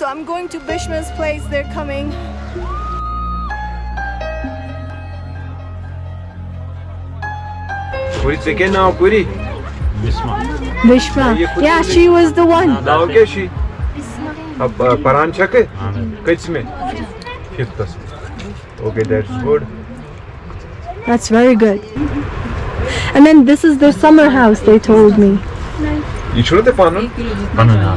So I'm going to Bishma's place. They're coming. Puri țeke now Puri. Bishma. ये खुद Yeah, मुझे- she was the one. Now क्या she? अब uh, Paran check है? किस में? Fifth Okay, that's good. That's very good. And then this is their summer house, they told me. You should have panon. Banana.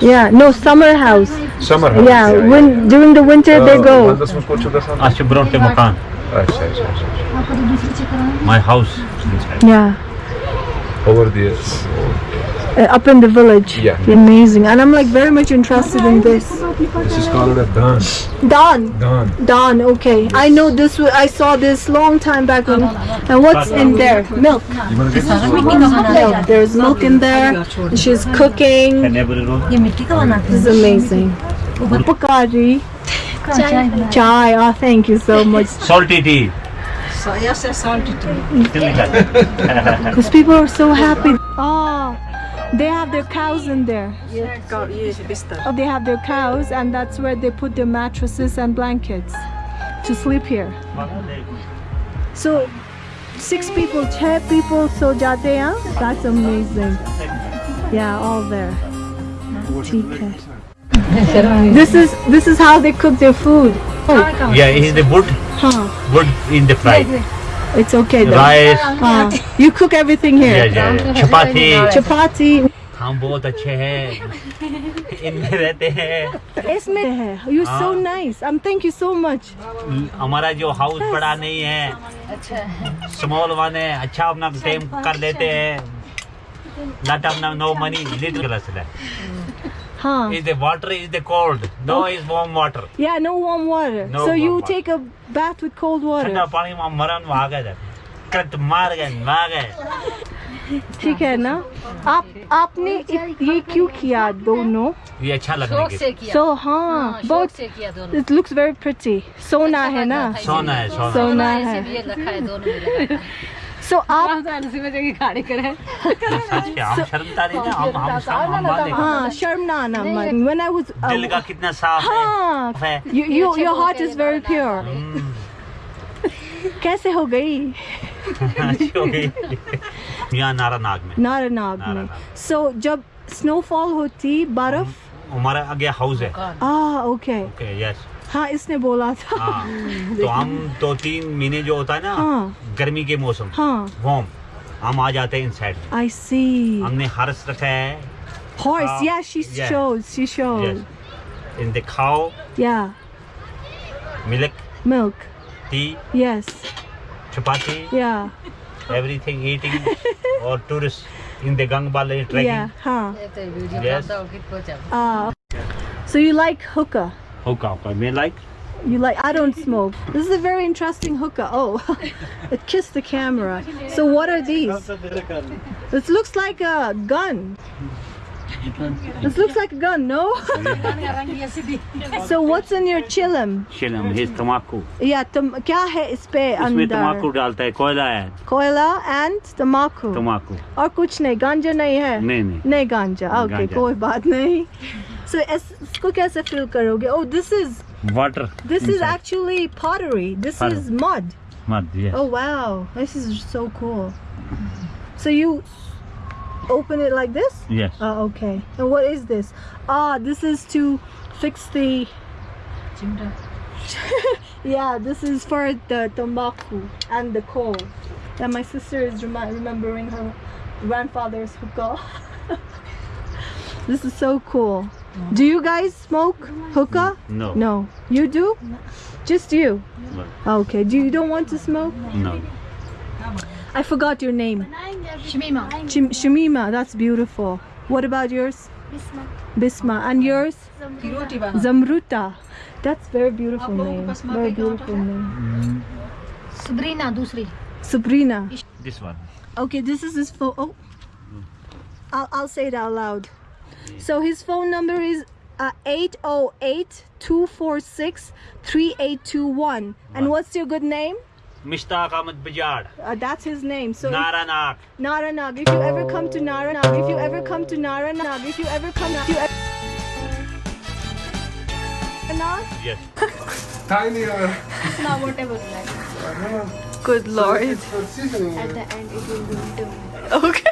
Yeah, no, summer house. Summer house. Yeah, yeah, when, yeah, during the winter uh, they go. My house. Yeah. Over there. Uh, up in the village. Yeah. Amazing. And I'm like very much interested in this. This is called a Don. Don. Don. Don, okay. Yes. I know this, I saw this long time back. When, and what's in uh, there? Milk. milk. There's milk in there. She's cooking. This is amazing. Upakari. Chai. Chai. Oh, thank you so much. Salty tea. Salty tea. Because people are so happy. They have their cows in there. Oh, they have their cows and that's where they put their mattresses and blankets to sleep here. So six people, 10 people so. That's amazing. Yeah, all there. this is this is how they cook their food. Yeah, in the wood. Huh. Wood in the fry. It's okay. Rice. Uh. You cook everything here. Yeah, yeah, yeah. Chapati. Chapati. हम बहुत अच्छे हैं इनमें रहते हैं इसमें है you so nice I thank you so much हमारा जो हाउस बड़ा नहीं है अच्छा। स्मॉल वन है अच्छा अपना अच्छा। टाइम कर लेते हैं no money little Huh. is the water is the cold no okay. is warm water Yeah, no warm water. No so warm you water. take a bath with cold water. ठंडा पानी में मरन आ गए current मार गए मार गए ठीक है ना आप आपने ये क्यों किया दोनों ये अच्छा लगने के से किया so हाँ हाँ, बहुत से किया दोनों it looks very pretty सोना है ना सोना है सोना सोना है रखा है सो आप अच्छा, हाँ। शर्म ना आना आई दिल का कितना साफ़ है your heart is very pure कैसे हो गई? नारा नाग में। नारा नाग में। सो जब स्नोफॉल होती बर्फ़ हम्म। हमारा आगे हाउस है। okay. ओके यस हाँ इसने बोला था। हाँ तो हम दो तीन महीने जो होता है ना हाँ। गर्मी के मौसम हाँ। वार्म हम आ जाते हैं इनसाइड I see. हमने हर्स रखा है। She yeah. shows she shows yes in the खाओ yeah. Milk milk. Tea yes. Chapati yeah. Everything eating और in the gang valley trekking. Yeah, huh. Yes. Uh, so you like hookah? Hookah, I mean like? You like, I don't smoke. this is a very interesting hookah. Oh, it kissed the camera. So what are these? This looks like a gun. this looks like a gun no so what's in your chillum शिलम his तमाकू yeah tum क्या है इस पे इसमें तमाकू अंदर डालता है कोयला है कोयला and तम्बाकू तमाकू और कुछ नहीं गांजा नहीं है नहीं नहीं नहीं गांजा ओके गांजा। कोई बात नहीं so इस- इसको कैसे फिल करोगे oh this is water this is actually pottery this Pottery. is mud मत yes oh wow this is so cool so you open it like this? Yes. Oh, okay. And what is this? Ah, this is to fix the... yeah, this is for the tombaku and the coal. And my sister is remembering her grandfather's hookah. this is so cool. No. Do you guys smoke hookah? No. No. You do? No. Just you? No. Okay. Do you don't want to smoke? No. I forgot your name. Shamima. Shim Shamima, that's beautiful. What about yours? Bisma. Bisma. And yours? Zamruta. That's very beautiful name. Very beautiful name. Sabrina, dusri. Sabrina. This one. Okay, this is his phone. Oh. I'll, I'll say it out loud. So his phone number is uh, 808-246-3821. And what's your good name? Mishtaq Ahmed Bajad. Uh, that's his name. So Naranag. Naranag. If you ever come to Naranag, if you ever come to Naranag, if you ever come to Naranag. Yes. Tiny. It's not whatever. Good lord. At the end, it will be two. Okay.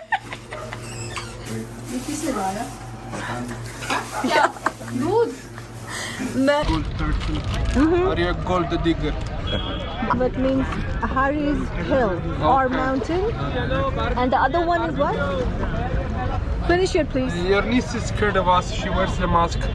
This is Nevada. Yeah. Good. Mm -hmm. Are you a gold digger? but means Harry's Hill or mountain. And the other one is what? Finish it, please. Your niece is scared of us. She wears the mask.